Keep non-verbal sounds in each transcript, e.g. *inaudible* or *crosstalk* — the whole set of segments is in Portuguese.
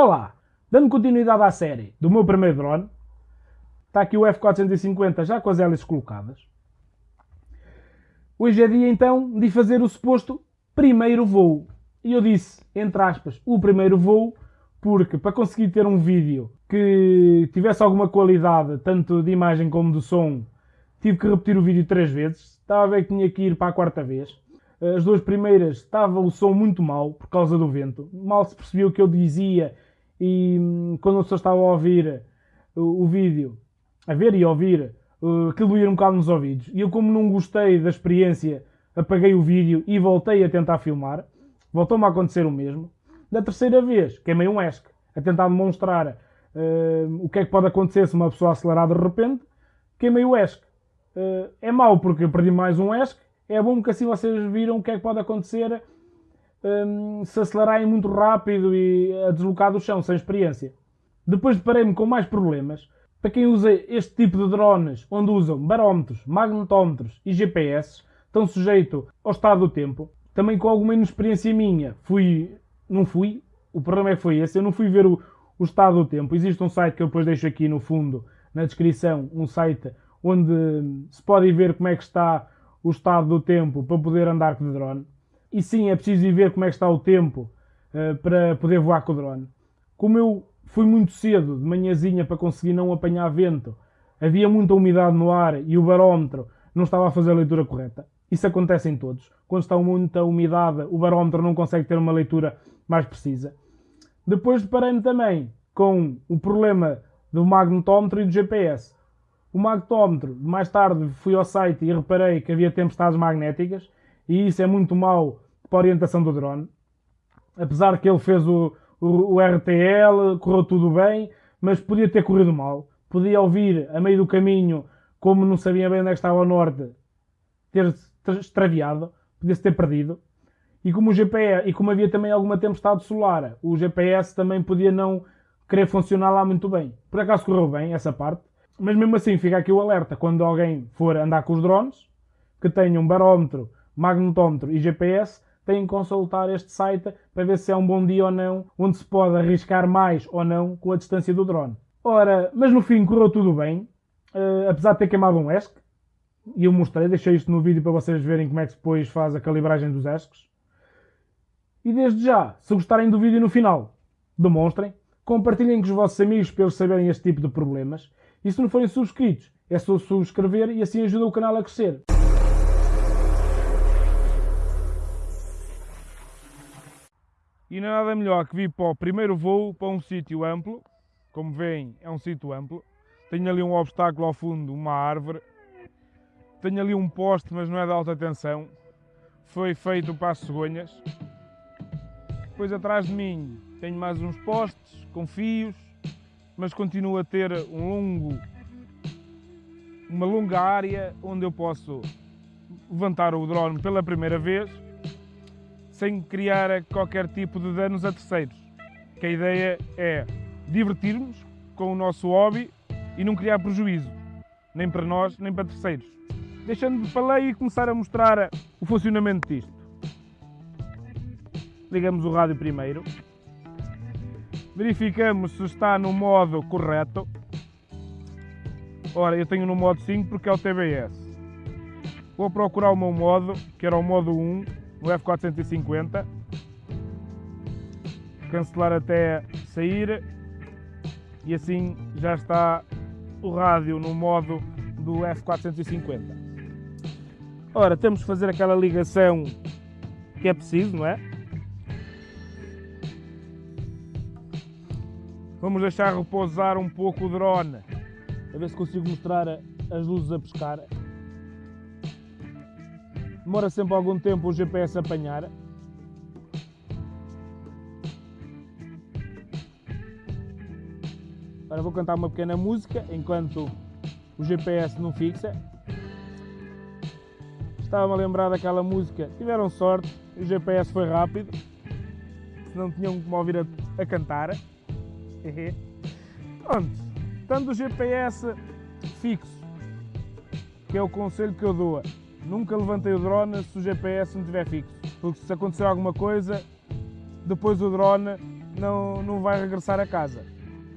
Olá! Dando continuidade à série do meu primeiro drone, está aqui o F450 já com as hélices colocadas. Hoje é dia então de fazer o suposto primeiro voo. E eu disse, entre aspas, o primeiro voo, porque para conseguir ter um vídeo que tivesse alguma qualidade, tanto de imagem como de som, tive que repetir o vídeo três vezes. Estava a ver que tinha que ir para a quarta vez. As duas primeiras estava o som muito mal por causa do vento. Mal se percebia o que eu dizia e hum, quando a pessoa estava a ouvir o, o vídeo, a ver e ouvir, uh, aquilo ia um bocado nos ouvidos. E eu, como não gostei da experiência, apaguei o vídeo e voltei a tentar filmar. Voltou-me a acontecer o mesmo. Da terceira vez, queimei um ESC, a tentar demonstrar uh, o que é que pode acontecer se uma pessoa acelerar de repente. Queimei o ESC. Uh, é mau porque eu perdi mais um ESC. É bom porque assim vocês viram o que é que pode acontecer um, se acelerarem muito rápido e a deslocar do chão sem experiência. Depois deparei-me com mais problemas. Para quem usa este tipo de drones, onde usam barómetros, magnetómetros e GPS, estão sujeitos ao estado do tempo. Também com alguma inexperiência minha, fui, não fui, o problema é que foi esse, eu não fui ver o, o estado do tempo. Existe um site que eu depois deixo aqui no fundo, na descrição, um site onde se pode ver como é que está o estado do tempo para poder andar com o drone. E sim, é preciso ir ver como é que está o tempo uh, para poder voar com o drone. Como eu fui muito cedo, de manhãzinha, para conseguir não apanhar vento, havia muita umidade no ar e o barómetro não estava a fazer a leitura correta. Isso acontece em todos. Quando está muita umidade, o barómetro não consegue ter uma leitura mais precisa. Depois deparei-me também com o problema do magnetómetro e do GPS. O magnetómetro, mais tarde fui ao site e reparei que havia tempestades magnéticas e isso é muito mau para a orientação do drone. Apesar que ele fez o, o, o RTL, correu tudo bem, mas podia ter corrido mal. Podia ouvir a meio do caminho, como não sabia bem onde é estava o norte, ter extraviado, podia-se ter perdido. E como, o GPS, e como havia também alguma tempestade solar, o GPS também podia não querer funcionar lá muito bem. Por acaso correu bem essa parte, mas mesmo assim fica aqui o alerta quando alguém for andar com os drones, que tenha um barómetro, magnetómetro e GPS, têm que consultar este site para ver se é um bom dia ou não, onde se pode arriscar mais ou não com a distância do drone. Ora, mas no fim correu tudo bem, uh, apesar de ter queimado um ESC, e eu mostrei, deixei isto no vídeo para vocês verem como é que depois faz a calibragem dos ESCs. E desde já, se gostarem do vídeo no final, demonstrem, compartilhem com os vossos amigos para eles saberem este tipo de problemas. E se não forem subscritos, é só subscrever e assim ajuda o canal a crescer. E não é nada melhor que vir para o primeiro voo para um sítio amplo. Como veem, é um sítio amplo. Tenho ali um obstáculo ao fundo, uma árvore. Tenho ali um poste, mas não é de alta tensão. Foi feito para as cegonhas. Depois atrás de mim tenho mais uns postes com fios, mas continuo a ter um longo, uma longa área onde eu posso levantar o drone pela primeira vez sem criar qualquer tipo de danos a terceiros. Que a ideia é divertirmos com o nosso hobby e não criar prejuízo, nem para nós, nem para terceiros. Deixando de falar e começar a mostrar o funcionamento disto. Ligamos o rádio primeiro. Verificamos se está no modo correto. Ora, eu tenho no modo 5 porque é o TBS. Vou procurar o meu modo, que era o modo 1, no F450. Cancelar até sair e assim já está o rádio no modo do F450. Ora, temos que fazer aquela ligação que é preciso, não é? Vamos deixar repousar um pouco o drone, a ver se consigo mostrar as luzes a pescar. Demora sempre algum tempo o GPS apanhar. Agora vou cantar uma pequena música enquanto o GPS não fixa. Estava-me a lembrar daquela música. Tiveram sorte, o GPS foi rápido. Senão tinham me ouvir a, a cantar. *laughs* Pronto. Tanto o GPS fixo, que é o conselho que eu dou Nunca levantei o drone se o GPS não estiver fixo, porque se acontecer alguma coisa, depois o drone não, não vai regressar a casa.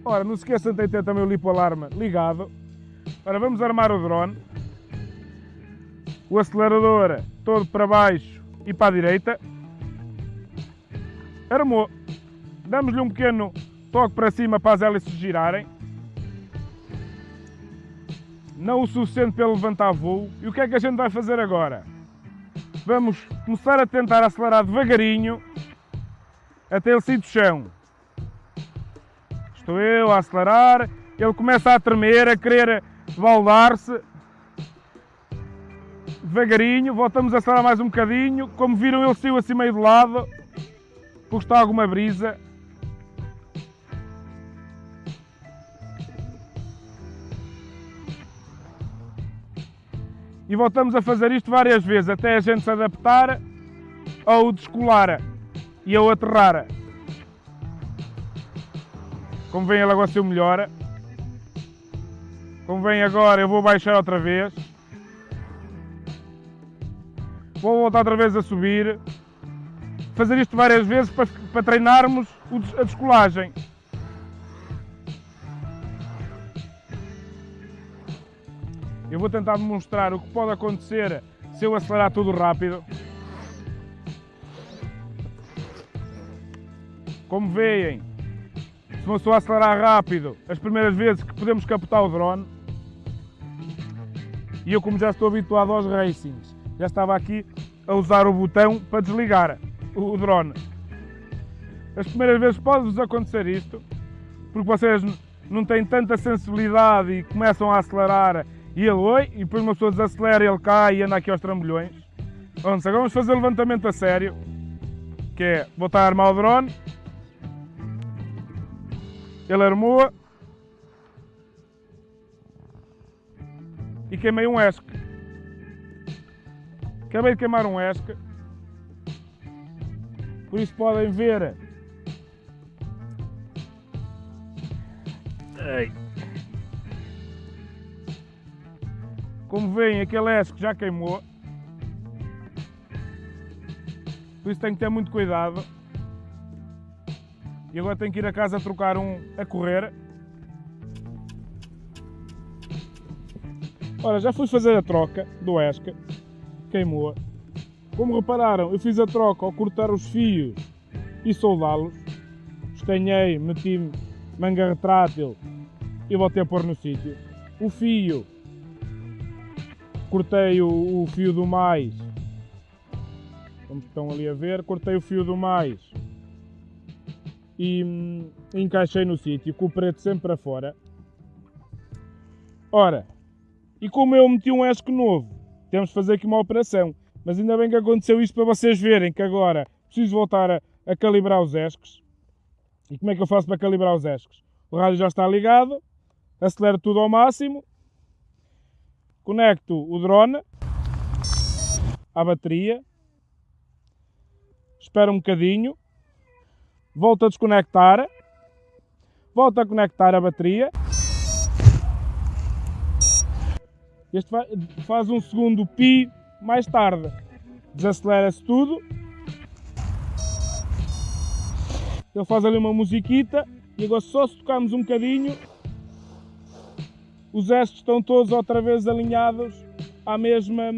Ora, não se esqueçam de ter também o lipo-alarme ligado. Ora, vamos armar o drone. O acelerador todo para baixo e para a direita. Armou. Damos-lhe um pequeno toque para cima para as hélices girarem. Não o suficiente para levantar voo. E o que é que a gente vai fazer agora? Vamos começar a tentar acelerar devagarinho até ele sair do chão. Estou eu a acelerar, ele começa a tremer, a querer baldar-se. Devagarinho, voltamos a acelerar mais um bocadinho. Como viram, ele saiu assim meio de lado, porque está alguma brisa. E voltamos a fazer isto várias vezes, até a gente se adaptar ao descolar e ao aterrar. Como vem ele agora se melhora. Como vem agora, eu vou baixar outra vez. Vou voltar outra vez a subir. Fazer isto várias vezes para, para treinarmos a descolagem. Vou tentar demonstrar o que pode acontecer se eu acelerar tudo rápido. Como veem, se uma pessoa acelerar rápido, as primeiras vezes que podemos captar o drone, e eu como já estou habituado aos racings, já estava aqui a usar o botão para desligar o drone. As primeiras vezes pode-vos acontecer isto, porque vocês não têm tanta sensibilidade e começam a acelerar e ele oi, e depois uma pessoa desacelera, ele cai e anda aqui aos trambolhões. Agora vamos fazer o levantamento a sério, que é botar a armar o drone, ele armou e queimei um ESC. Acabei de queimar um ESC. Por isso podem ver. Como veem, aquele ESC já queimou. Por isso tenho que ter muito cuidado. E agora tenho que ir a casa trocar um a correr. Ora, já fui fazer a troca do ESCA, queimou. Como repararam, eu fiz a troca ao cortar os fios e soldá-los. Estanhei, meti manga retrátil e voltei a pôr no sítio. O fio, cortei o, o fio do mais, como estão ali a ver, cortei o fio do mais e hum, encaixei no sítio com o preto sempre para fora. Ora, e como eu meti um ESC novo, temos de fazer aqui uma operação. Mas ainda bem que aconteceu isto para vocês verem que agora preciso voltar a, a calibrar os ESCs. E como é que eu faço para calibrar os ESCs? O rádio já está ligado, acelero tudo ao máximo, conecto o drone à bateria, espero um bocadinho, volto a desconectar, volto a conectar a bateria. Este faz um segundo pi mais tarde. Desacelera-se tudo. Ele faz ali uma musiquita e agora só se tocarmos um bocadinho os estes estão todos outra vez alinhados à mesma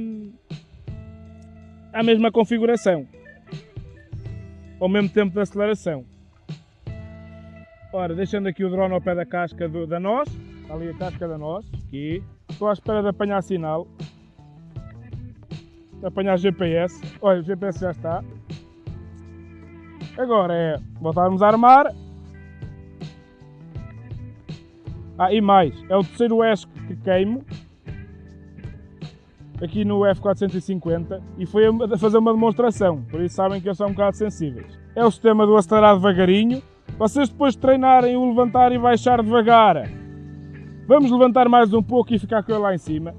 à mesma configuração ao mesmo tempo de aceleração. Ora, deixando aqui o drone ao pé da casca do, da nós, ali a casca da nós, aqui. Estou à espera de apanhar sinal, de apanhar GPS. Olha, o GPS já está. Agora é voltarmos a armar. Ah, e mais, é o terceiro ESC que queimo aqui no F450 e foi a fazer uma demonstração, por isso sabem que eles são um bocado sensíveis. É o sistema do acelerar devagarinho. Vocês depois de treinarem o levantar e baixar devagar, vamos levantar mais um pouco e ficar com ele lá em cima.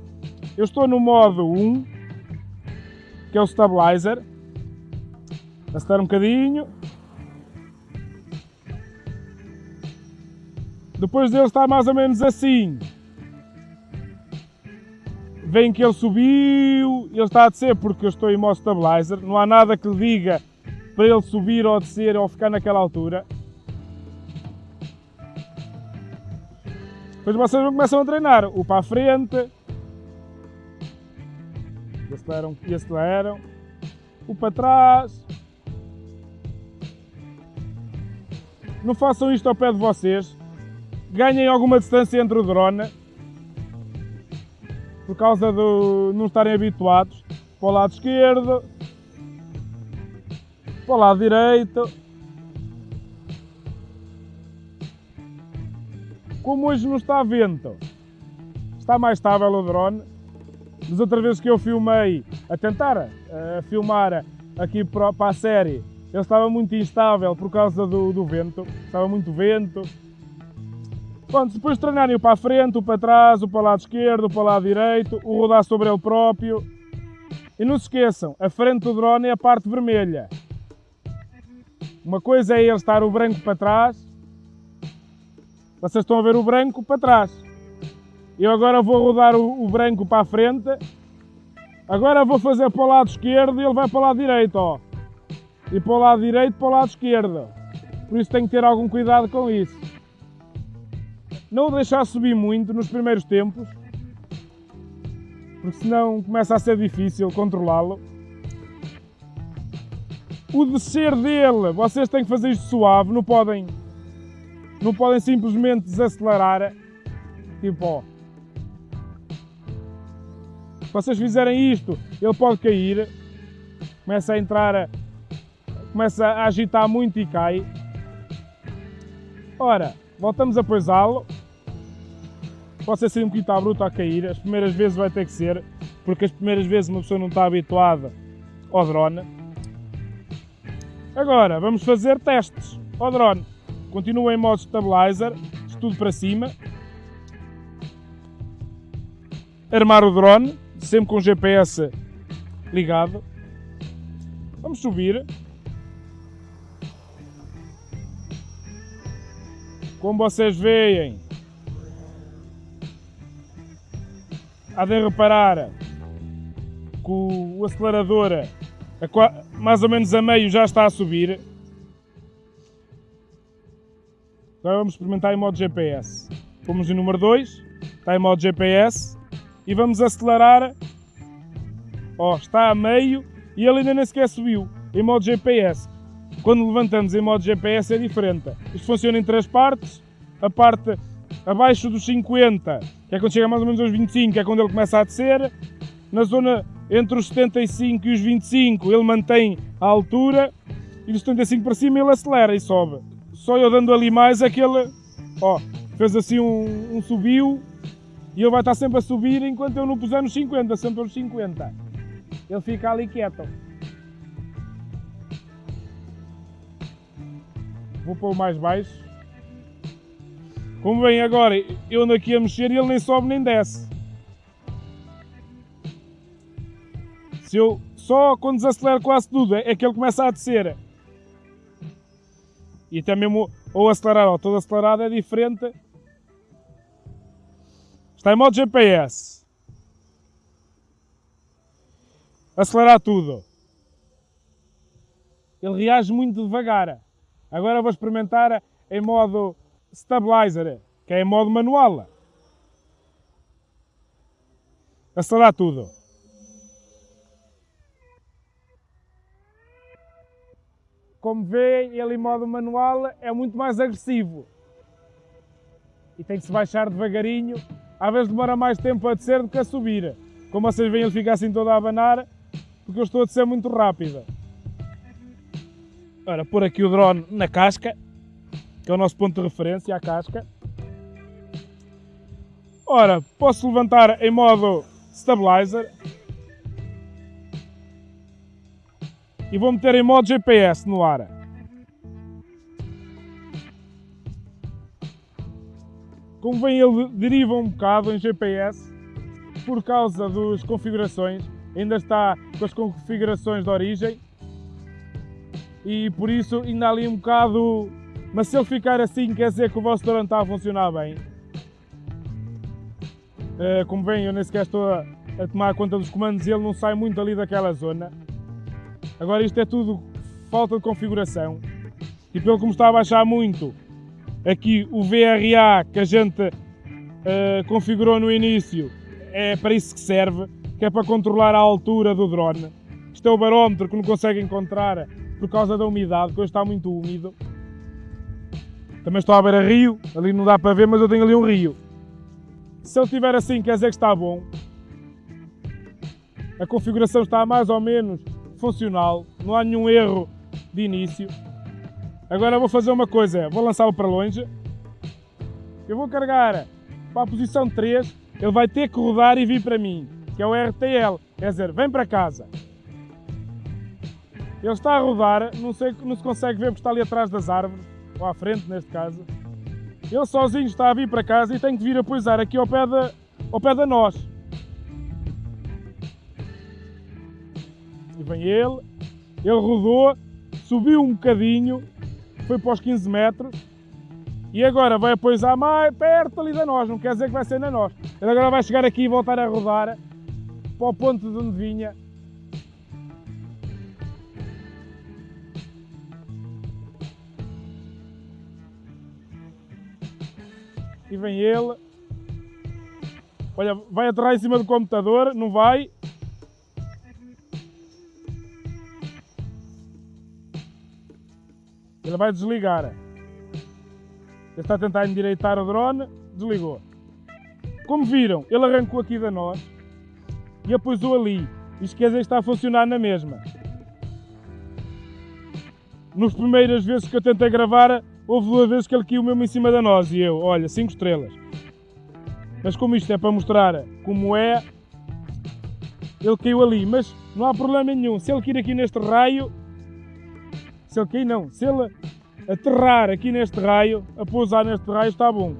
Eu estou no modo 1, que é o Stabilizer. Acelerar um bocadinho. Depois dele está mais ou menos assim. Vem que ele subiu, ele está a descer porque eu estou em modo stabilizer. Não há nada que lhe diga para ele subir ou descer ou ficar naquela altura. Depois vocês começam a treinar o para a frente, e aceleram, e aceleram, o para trás. Não façam isto ao pé de vocês, Ganhem alguma distância entre o drone por causa de não estarem habituados para o lado esquerdo, para o lado direito. Como hoje não está vento, está mais estável o drone. Das outras vezes que eu filmei, a tentar a filmar aqui para a série, ele estava muito instável por causa do, do vento, estava muito vento. Pronto, depois de treinarem o para a frente, o para trás, o para o lado esquerdo, o para o lado direito, o rodar sobre ele próprio. E não se esqueçam, a frente do drone é a parte vermelha. Uma coisa é ele estar o branco para trás. Vocês estão a ver o branco para trás. Eu agora vou rodar o, o branco para a frente. Agora vou fazer para o lado esquerdo e ele vai para o lado direito, ó. E para o lado direito para o lado esquerdo. Por isso tenho que ter algum cuidado com isso. Não o deixar subir muito nos primeiros tempos, porque senão começa a ser difícil controlá-lo. O descer dele, vocês têm que fazer isto suave, não podem, não podem simplesmente desacelerar. Tipo, ó. Se vocês fizerem isto, ele pode cair, começa a entrar, começa a agitar muito e cai. Ora, voltamos a pousá-lo. Pode ser assim um bocadinho bruto a cair, as primeiras vezes vai ter que ser, porque as primeiras vezes uma pessoa não está habituada ao drone. Agora, vamos fazer testes ao drone. Continua em modo stabilizer, tudo para cima. Armar o drone, sempre com o GPS ligado. Vamos subir. Como vocês veem, há de reparar que o acelerador a, mais ou menos a meio já está a subir. Agora vamos experimentar em modo GPS. Fomos em número 2, está em modo GPS e vamos acelerar. Ó, oh, está a meio e ele ainda nem sequer subiu em modo GPS. Quando levantamos em modo GPS é diferente. Isto funciona em três partes. A parte abaixo dos 50, que é quando chega mais ou menos aos 25, é quando ele começa a descer. Na zona entre os 75 e os 25 ele mantém a altura e dos 75 para cima ele acelera e sobe. Só eu dando ali mais aquele, ó, fez assim um, um subiu e ele vai estar sempre a subir enquanto eu não puser nos 50, sempre aos 50. Ele fica ali quieto. Vou pôr mais baixo. Como vem agora, eu ando aqui a mexer e ele nem sobe nem desce. Se eu, só quando desacelero quase tudo é que ele começa a descer. E até mesmo ou acelerar ou todo acelerado é diferente Está em modo GPS. Acelerar tudo. Ele reage muito devagar. Agora vou experimentar em modo stabilizer, que é em modo manual. Acelerar tudo. Como vêem, ele em modo manual é muito mais agressivo. E tem que se baixar devagarinho às vezes demora mais tempo a descer do que a subir. Como vocês veem, ele fica assim todo a abanar, porque eu estou a descer muito rápido. Ora, pôr aqui o drone na casca, que é o nosso ponto de referência, a casca. Ora, posso levantar em modo stabilizer. E vou meter em modo GPS no ar. Como vem ele deriva um bocado em GPS por causa das configurações, ainda está com as configurações de origem e por isso ainda ali um bocado, mas se ele ficar assim quer dizer que o vosso drone está a funcionar bem. Eh, como vem, eu nem sequer estou a, a tomar conta dos comandos e ele não sai muito ali daquela zona. Agora isto é tudo falta de configuração e pelo que me está a baixar muito aqui o VRA que a gente uh, configurou no início, é para isso que serve, que é para controlar a altura do drone. Isto é o barómetro que não consegue encontrar por causa da umidade, que hoje está muito úmido. Também estou a ver a rio, ali não dá para ver, mas eu tenho ali um rio. Se ele estiver assim, quer dizer que está bom. A configuração está mais ou menos funcional, não há nenhum erro de início. Agora vou fazer uma coisa, vou lançá-lo para longe. Eu vou carregar para a posição 3, ele vai ter que rodar e vir para mim, que é o RTL, quer dizer, vem para casa. Ele está a rodar, não, sei, não se consegue ver porque está ali atrás das árvores, ou à frente neste caso. Ele sozinho está a vir para casa e tem que vir a pousar aqui ao pé da, ao pé da nós. E vem ele, ele rodou, subiu um bocadinho, foi para os 15 metros e agora vai pousar mais perto ali da nós, não quer dizer que vai ser na nós. Ele agora vai chegar aqui e voltar a rodar para o ponto de onde vinha e vem ele. Olha, vai aterrar em cima do computador, não vai. Ele vai desligar. Ele está a tentar endireitar o drone, desligou. Como viram, ele arrancou aqui da nós e a pousou ali. Dizer que está a funcionar na mesma. Nas primeiras vezes que eu tentei gravar, Houve duas vezes que ele caiu mesmo em cima da nós e eu, olha, 5 estrelas. Mas como isto é para mostrar como é, ele caiu ali. Mas não há problema nenhum. Se ele cair aqui neste raio, se ele cair não, se ele aterrar aqui neste raio, a pousar neste raio, está bom.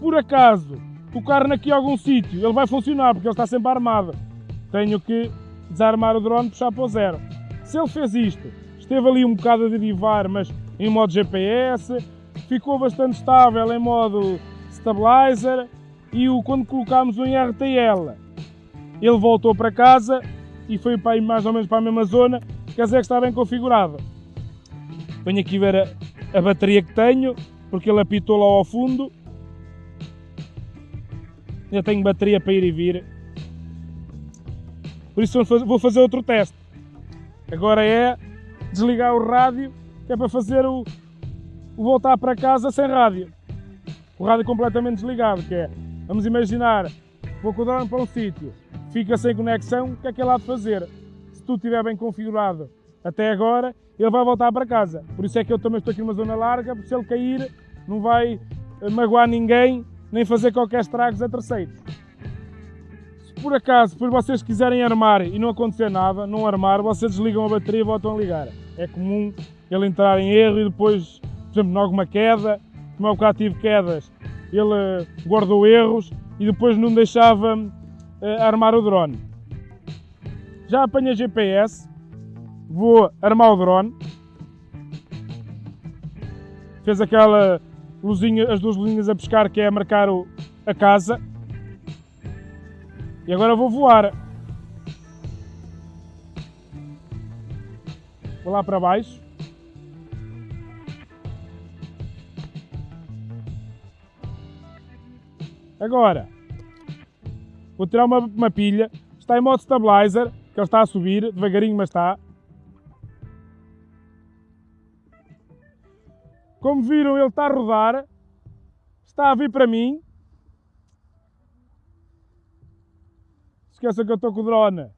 Por acaso, tocar naqui algum sítio, ele vai funcionar porque ele está sempre armado. Tenho que desarmar o drone e puxar para o zero. Se ele fez isto, esteve ali um bocado a derivar, mas em modo GPS, ficou bastante estável em modo stabilizer e o, quando colocámos o em RTL, ele voltou para casa e foi para mais ou menos para a mesma zona, quer dizer que está bem configurado. Venho aqui ver a, a bateria que tenho, porque ele apitou lá ao fundo. Já tenho bateria para ir e vir. Por isso vou fazer outro teste. Agora é desligar o rádio que é para fazer o, o voltar para casa sem rádio. O rádio completamente desligado, que é, vamos imaginar, vou com o drone para um sítio, fica sem conexão, o que é que ele há de fazer? Se tudo estiver bem configurado até agora, ele vai voltar para casa. Por isso é que eu também estou aqui numa zona larga, porque se ele cair, não vai eh, magoar ninguém, nem fazer qualquer estragos a terceiros. Se por acaso, depois vocês quiserem armar e não acontecer nada, não armar, vocês desligam a bateria e voltam a ligar. É comum ele entrar em erro e depois, por exemplo, em alguma queda, como eu bocado tive quedas, ele guardou erros e depois não deixava uh, armar o drone. Já apanha GPS, vou armar o drone. Fez aquela luzinha, as duas luzinhas a pescar que é a marcar o, a casa. E agora vou voar. Vou lá para baixo. Agora, vou tirar uma, uma pilha, está em modo stabilizer, que ele está a subir, devagarinho mas está. Como viram, ele está a rodar, está a vir para mim. Esqueça que eu estou com o drone.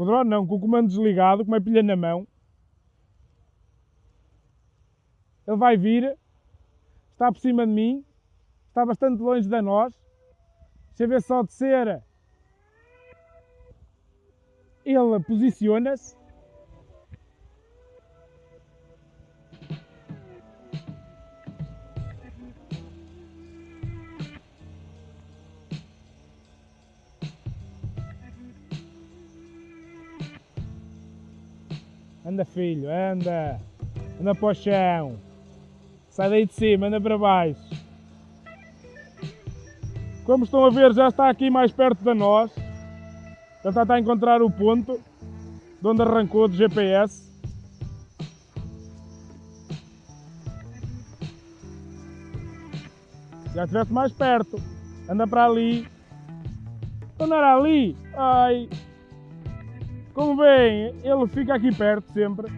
Com o drone não, com o comando desligado, com uma pilha na mão. Ele vai vir, está por cima de mim, está bastante longe de nós. Deixa ver só descer. Ele posiciona-se. Anda filho, anda. Anda para o chão. Sai daí de cima, anda para baixo. Como estão a ver, já está aqui mais perto de nós. Já está a encontrar o ponto de onde arrancou do GPS. Já estivesse mais perto. Anda para ali. Então não era ali. Ai. Como veem, ele fica aqui perto sempre.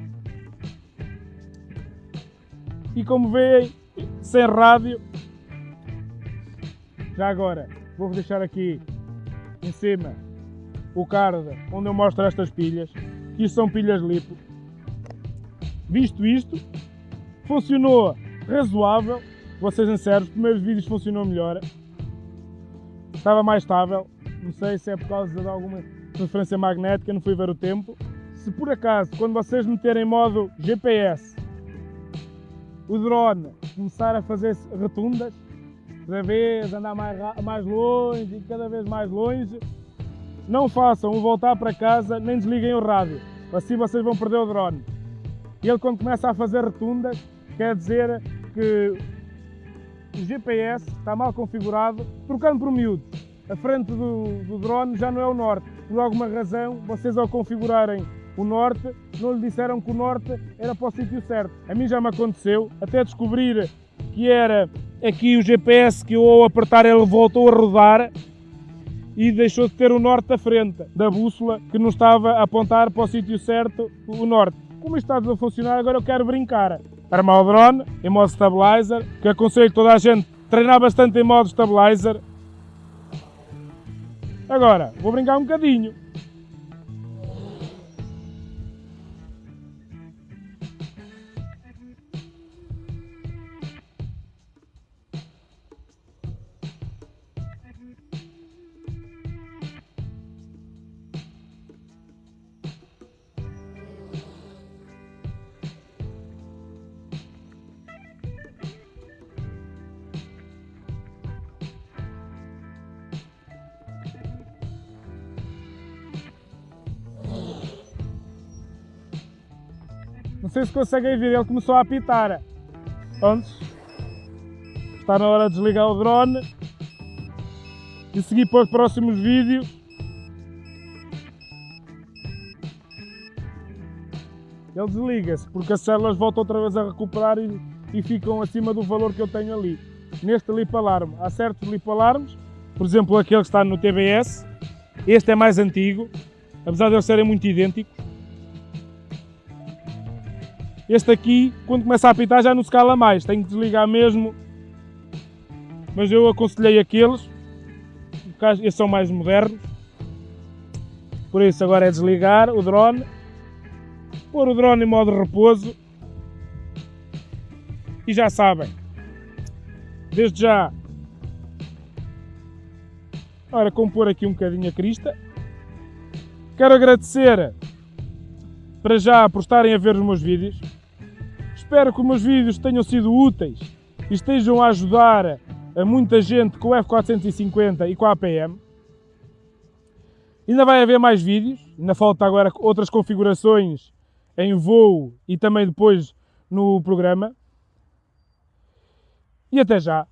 E como veem, sem rádio. Já agora, vou deixar aqui em cima o card onde eu mostro estas pilhas. Que são pilhas lipo. Visto isto, funcionou razoável. Vou ser sincero, os primeiros vídeos funcionou melhor. Estava mais estável. Não sei se é por causa de alguma transferência magnética, não fui ver o tempo. Se por acaso, quando vocês meterem modo GPS, o drone começar a fazer retundas, cada vez andar mais, mais longe e cada vez mais longe, não façam o voltar para casa nem desliguem o rádio, assim vocês vão perder o drone. E ele quando começa a fazer rotundas, quer dizer que o GPS está mal configurado, trocando por miúdo. A frente do, do drone já não é o norte. Por alguma razão, vocês ao configurarem o norte, não lhe disseram que o norte era para o sítio certo. A mim já me aconteceu, até descobrir que era aqui o GPS que eu ao apertar ele voltou a rodar e deixou de ter o norte à frente da bússola que não estava a apontar para o sítio certo, o norte. Como isto está a funcionar, agora eu quero brincar. Armar o drone em modo stabilizer, que aconselho toda a gente treinar bastante em modo stabilizer. Agora, vou brincar um bocadinho. Se conseguem ver, ele começou a apitar. Antes. Está na hora de desligar o drone. E seguir para os próximos vídeos. Ele desliga-se, porque as células voltam outra vez a recuperar e, e ficam acima do valor que eu tenho ali. Neste lip alarme, há certos lip alarmes, por exemplo aquele que está no TBS. Este é mais antigo, apesar de eles serem muito idênticos. Este aqui, quando começa a apitar, já não se cala mais. Tenho que desligar mesmo. Mas eu aconselhei aqueles. Estes são mais modernos. Por isso agora é desligar o drone. Pôr o drone em modo repouso. E já sabem. Desde já. Ora, compor aqui um bocadinho a crista. Quero agradecer para já por estarem a ver os meus vídeos. Espero que os meus vídeos tenham sido úteis e estejam a ajudar a muita gente com o F450 e com a APM. Ainda vai haver mais vídeos, ainda falta agora outras configurações em voo e também depois no programa. E até já!